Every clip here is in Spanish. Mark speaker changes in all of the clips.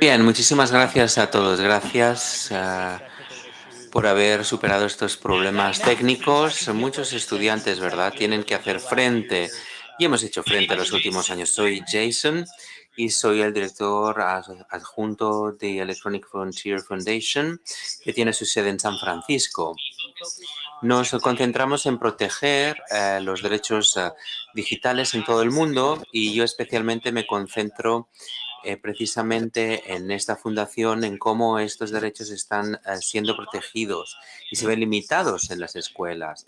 Speaker 1: Bien, muchísimas gracias a todos. Gracias uh, por haber superado estos problemas técnicos. Muchos estudiantes, ¿verdad?, tienen que hacer frente y hemos hecho frente a los últimos años. Soy Jason y soy el director adjunto de Electronic Frontier Foundation, que tiene su sede en San Francisco. Nos concentramos en proteger eh, los derechos eh, digitales en todo el mundo y yo especialmente me concentro eh, precisamente en esta fundación en cómo estos derechos están siendo protegidos y se ven limitados en las escuelas.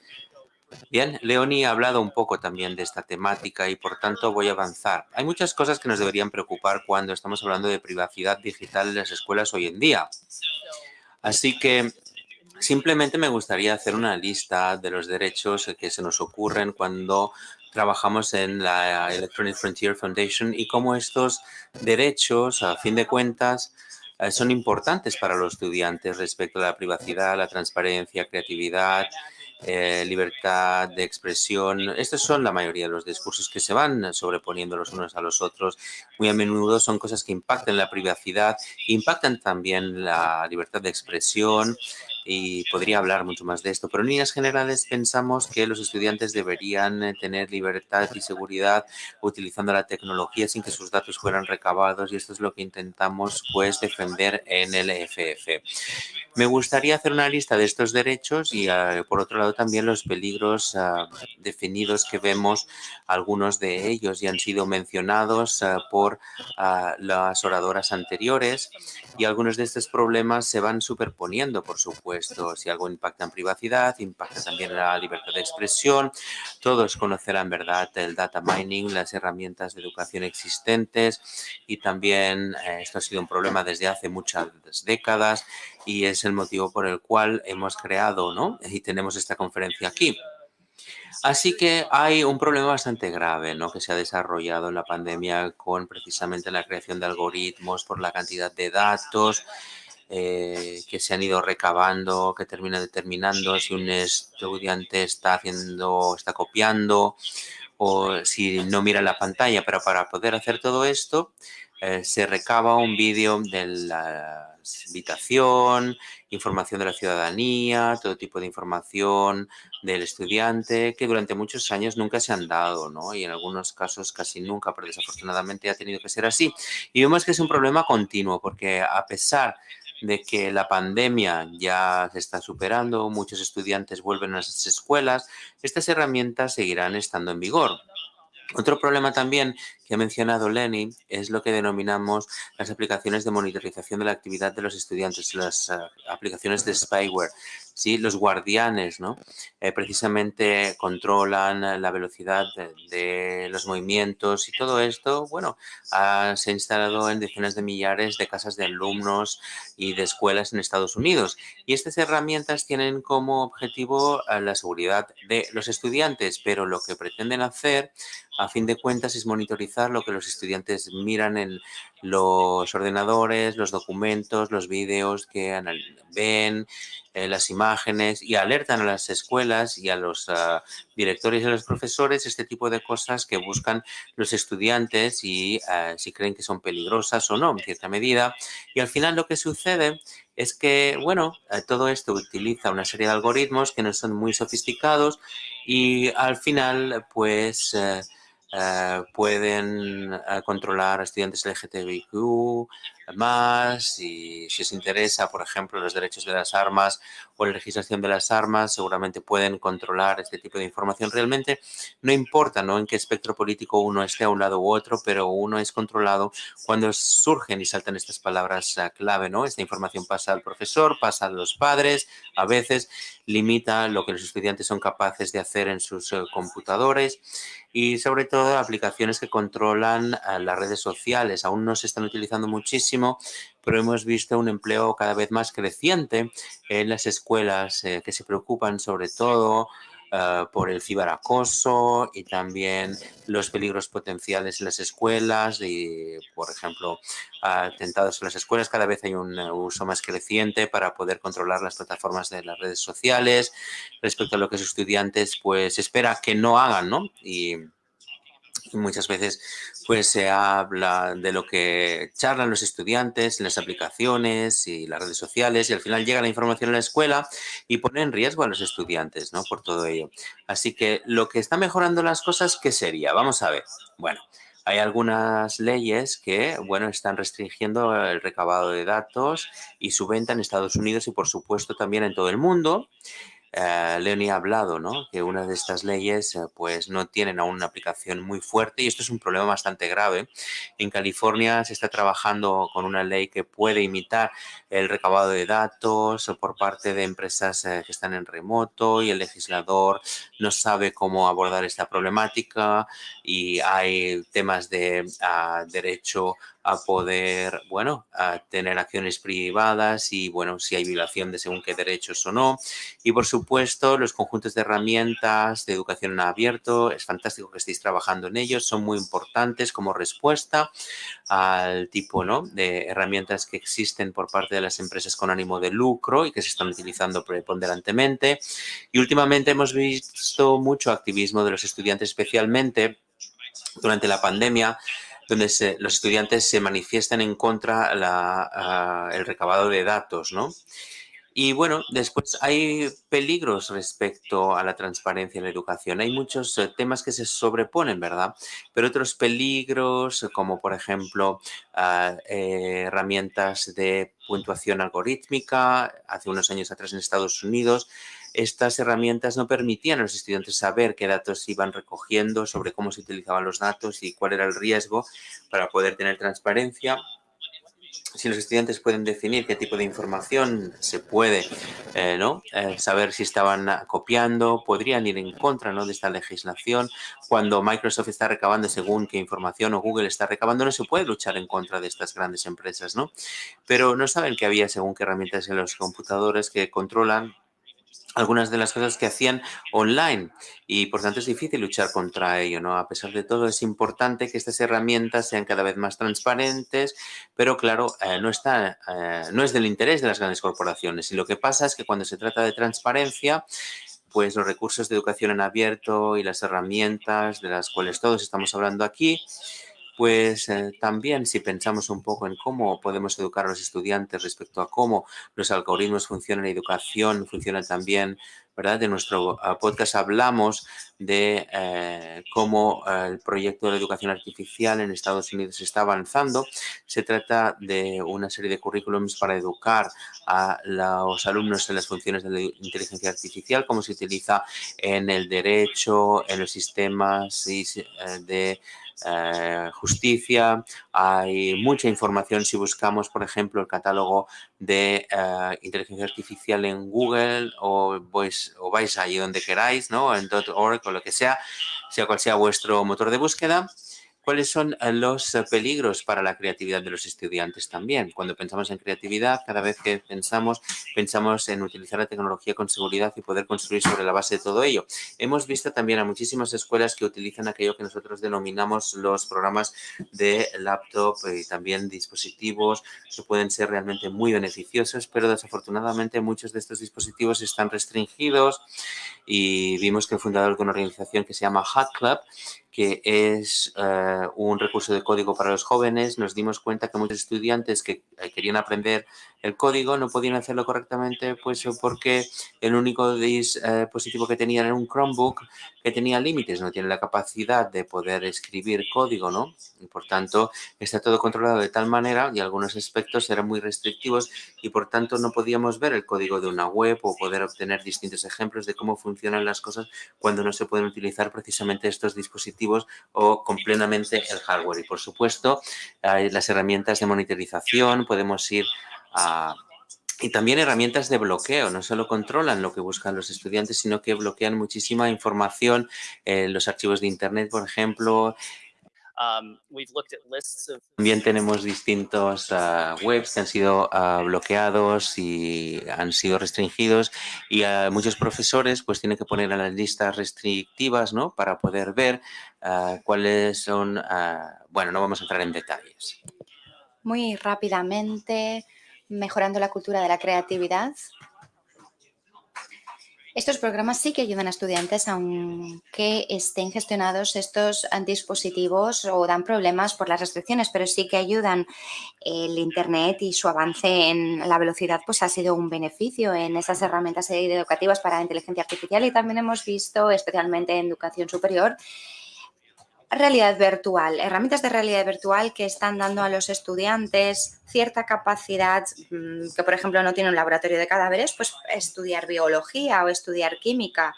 Speaker 1: Bien, Leoni ha hablado un poco también de esta temática y por tanto voy a avanzar. Hay muchas cosas que nos deberían preocupar cuando estamos hablando de privacidad digital en las escuelas hoy en día. Así que simplemente me gustaría hacer una lista de los derechos que se nos ocurren cuando trabajamos en la Electronic Frontier Foundation y cómo estos derechos, a fin de cuentas, eh, son importantes para los estudiantes respecto a la privacidad, la transparencia, creatividad, eh, libertad de expresión. Estos son la mayoría de los discursos que se van sobreponiendo los unos a los otros. Muy a menudo son cosas que impactan la privacidad, impactan también la libertad de expresión y podría hablar mucho más de esto, pero en líneas generales pensamos que los estudiantes deberían eh, tener libertad y seguridad utilizando la tecnología sin que sus datos fueran recabados y esto es lo que intentamos pues defender en el FF. Me gustaría hacer una lista de estos derechos y ah, por otro lado también los peligros ah, definidos que vemos, algunos de ellos ya han sido mencionados ah, por las oradoras anteriores y algunos de estos problemas se van superponiendo, por supuesto. Si algo impacta en privacidad, impacta también en la libertad de expresión. Todos conocerán, ¿verdad?, el data mining, las herramientas de educación existentes y también eh, esto ha sido un problema desde hace muchas décadas y es el motivo por el cual hemos creado, ¿no?, y tenemos esta conferencia aquí. Así que hay un problema bastante grave ¿no? que se ha desarrollado en la pandemia con precisamente la creación de algoritmos por la cantidad de datos eh, que se han ido recabando, que termina determinando si un estudiante está haciendo, está copiando o si no mira la pantalla. Pero para poder hacer todo esto, eh, se recaba un vídeo de la habitación, información de la ciudadanía, todo tipo de información del estudiante que durante muchos años nunca se han dado, ¿no? Y en algunos casos casi nunca, pero desafortunadamente ha tenido que ser así. Y vemos que es un problema continuo porque a pesar que la pandemia ya se está superando, muchos estudiantes vuelven a las escuelas, estas herramientas seguirán estando en vigor. Otro problema también que ha mencionado Lenny es lo que denominamos las aplicaciones de monitorización de la actividad de los estudiantes, las uh, aplicaciones de spyware. Sí, los guardianes, ¿no? Eh, precisamente controlan la velocidad de, de, los movimientos y todo esto, bueno, ha, se ha instalado en decenas de millares de casas de alumnos y de escuelas en Estados Unidos. Y estas herramientas tienen como objetivo uh, la seguridad de los estudiantes, pero lo que pretenden hacer, a fin de cuentas, es monitorizar lo que los estudiantes miran en los ordenadores, los documentos, los vídeos que ven, eh, las imágenes y alertan a las escuelas y a los uh, directores y a los profesores este tipo de cosas que buscan los estudiantes y uh, si creen que son peligrosas o no en cierta medida. Y al final lo que sucede es que, bueno, uh, todo esto utiliza una serie de algoritmos que no son muy sofisticados y al final, pues, eh, pueden eh, controlar a estudiantes LGTBIQ más y si os interesa, por ejemplo, los derechos de las armas o la legislación de las armas, seguramente pueden controlar este tipo de información. Realmente no importa ¿no? en qué espectro político uno esté a un lado u otro, pero uno es controlado cuando surgen y saltan estas palabras eh, clave. ¿no? Esta información pasa al profesor, pasa a los padres, a veces limita lo que los estudiantes son capaces de hacer en sus computadores y sobre todo aplicaciones que controlan las redes sociales. Aún no se están utilizando muchísimo, pero hemos visto un empleo cada vez más creciente en las escuelas eh, que se preocupan sobre todo uh, por el ciberacoso y también los peligros potenciales en las escuelas y, por ejemplo, atentados en las escuelas. Cada vez hay un uso más creciente para poder controlar las plataformas de las redes sociales respecto a lo que los estudiantes pues espera que no hagan, ¿no? Y muchas veces pues se habla de lo que charlan los estudiantes las aplicaciones y las redes sociales y al final llega la información a la escuela y pone en riesgo a los estudiantes, ¿no? Por todo ello. Así que lo que está mejorando las cosas, ¿qué sería? Vamos a ver. Bueno, hay algunas leyes que, bueno, están restringiendo el recabado de datos y su venta en Estados Unidos y, por supuesto, también en todo el mundo. Eh, Leonie ha hablado, ¿no? Que una de estas leyes, eh, pues, no tienen aún una aplicación muy fuerte y esto es un problema bastante grave. En California se está trabajando con una ley que puede imitar el recabado de datos por parte de empresas eh, que están en remoto y el legislador no sabe cómo abordar esta problemática y hay temas de uh, derecho a poder, bueno, a tener acciones privadas y, bueno, si hay violación de según qué derechos o no. Y, por supuesto, los conjuntos de herramientas de educación en abierto, es fantástico que estéis trabajando en ellos, son muy importantes como respuesta al tipo ¿no? de herramientas que existen por parte de las empresas con ánimo de lucro y que se están utilizando preponderantemente. Y últimamente hemos visto mucho activismo de los estudiantes, especialmente durante la pandemia, donde los estudiantes se manifiestan en contra la, uh, el recabado de datos, ¿no? Y bueno, después hay peligros respecto a la transparencia en la educación. Hay muchos eh, temas que se sobreponen, ¿verdad? Pero otros peligros, como por ejemplo uh, herramientas de puntuación algorítmica, hace unos años atrás en Estados Unidos, estas herramientas no permitían a los estudiantes saber qué datos iban recogiendo, sobre cómo se utilizaban los datos y cuál era el riesgo para poder tener transparencia. Si los estudiantes pueden definir qué tipo de información se puede eh, ¿no? Eh, saber si estaban copiando, podrían ir en contra ¿no? de esta legislación. Cuando Microsoft está recabando según qué información o Google está recabando, no se puede luchar en contra de estas grandes empresas. ¿no? Pero no saben que había según qué herramientas en los computadores que controlan algunas de las cosas que hacían online y por tanto es difícil luchar contra ello, ¿no? A pesar de todo es importante que estas herramientas sean cada vez más transparentes, pero claro, eh, no, está, eh, no es del interés de las grandes corporaciones y lo que pasa es que cuando se trata de transparencia, pues los recursos de educación en abierto y las herramientas de las cuales todos estamos hablando aquí, pues eh, también si pensamos un poco en cómo podemos educar a los estudiantes respecto a cómo los algoritmos funcionan en educación, funcionan también, ¿verdad? En nuestro uh, podcast hablamos de eh, cómo uh, el proyecto de educación artificial en Estados Unidos está avanzando. Se trata de una serie de currículums para educar a los alumnos en las funciones de la inteligencia artificial, cómo se utiliza en el derecho, en los sistemas eh, de eh, justicia, hay mucha información si buscamos, por ejemplo, el catálogo de eh, inteligencia artificial en Google o, vais, o vais allí donde queráis, ¿no? En .org o lo que sea, sea cual sea vuestro motor de búsqueda. ¿Cuáles son eh, los eh, peligros para la creatividad de los estudiantes también? Cuando pensamos en creatividad, cada vez que pensamos, pensamos en utilizar la tecnología con seguridad y poder construir sobre la base de todo ello. Hemos visto también a muchísimas escuelas que utilizan aquello que nosotros denominamos los programas de laptop y también dispositivos que pueden ser realmente muy beneficiosos, pero desafortunadamente muchos de estos dispositivos están restringidos y vimos que el fundador de una organización que se llama Hack Club que es uh, un recurso de código para los jóvenes, nos dimos cuenta que muchos estudiantes que eh, querían aprender el código no podían hacerlo correctamente pues porque el único dispositivo que tenían era un Chromebook que tenía límites, no tiene la capacidad de poder escribir código, ¿no? Y por tanto está todo controlado de tal manera y algunos aspectos eran muy restrictivos y por tanto no podíamos ver el código de una web o poder obtener distintos ejemplos de cómo funcionan las cosas cuando no se pueden utilizar precisamente estos dispositivos o completamente el hardware. Y por supuesto, las herramientas de monitorización, podemos ir a y también herramientas de bloqueo, no solo controlan lo que buscan los estudiantes, sino que bloquean muchísima información en los archivos de Internet, por ejemplo. Um, también tenemos distintos uh, webs que han sido uh, bloqueados y han sido restringidos y uh, muchos profesores pues tienen que poner a las listas restrictivas ¿no? para poder ver cuáles son, bueno, no vamos a entrar en detalles.
Speaker 2: Muy rápidamente, mejorando la cultura de la creatividad. Estos programas sí que ayudan a estudiantes aunque estén gestionados estos dispositivos o dan problemas por las restricciones, pero sí que ayudan. El Internet y su avance en la velocidad pues ha sido un beneficio en esas herramientas educativas para inteligencia artificial y también hemos visto, especialmente en educación superior, realidad virtual, herramientas de realidad virtual que están dando a los estudiantes cierta capacidad mm, que, por ejemplo, no tiene un laboratorio de cadáveres, pues estudiar biología o estudiar química,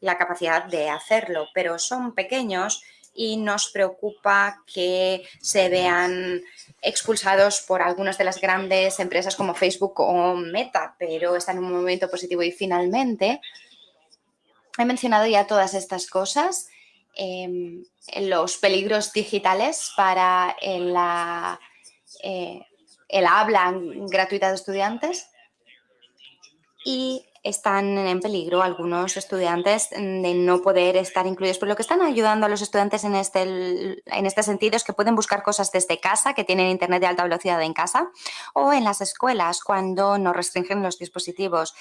Speaker 2: la capacidad de hacerlo, pero son pequeños y nos preocupa que se vean expulsados por algunas de las grandes empresas como Facebook o Meta, pero está en un momento positivo y finalmente he mencionado ya todas estas cosas Em, los peligros digitales para la, eh, el habla gratuita de estudiantes y están en peligro algunos estudiantes de no poder estar incluidos. Pero lo que están ayudando a los estudiantes en este, en este sentido es que pueden buscar cosas desde casa, que tienen internet de alta velocidad en casa, o en las escuelas cuando no restringen los dispositivos.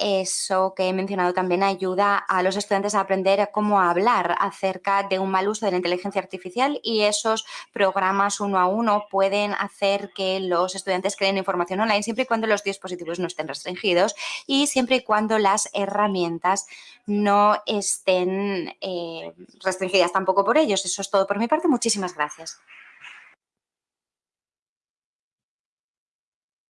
Speaker 2: Eso que he mencionado también ayuda a los estudiantes a aprender cómo hablar acerca de un mal uso de la inteligencia artificial y esos programas uno a uno pueden hacer que los estudiantes creen información online siempre y cuando los dispositivos no estén restringidos y siempre y cuando las herramientas no estén eh, restringidas tampoco por ellos. Eso es todo por mi parte. Muchísimas gracias.